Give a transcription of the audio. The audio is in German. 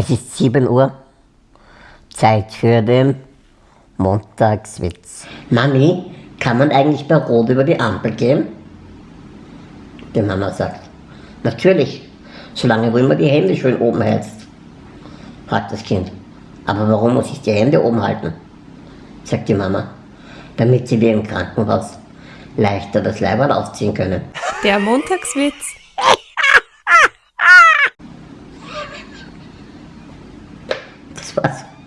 Es ist 7 Uhr. Zeit für den Montagswitz. Mami, kann man eigentlich bei Rot über die Ampel gehen? Die Mama sagt, natürlich, solange du immer die Hände schön oben hältst. Fragt das Kind, aber warum muss ich die Hände oben halten? Sagt die Mama, damit sie wie im Krankenhaus leichter das Leiberl ausziehen können. Der Montagswitz fácil.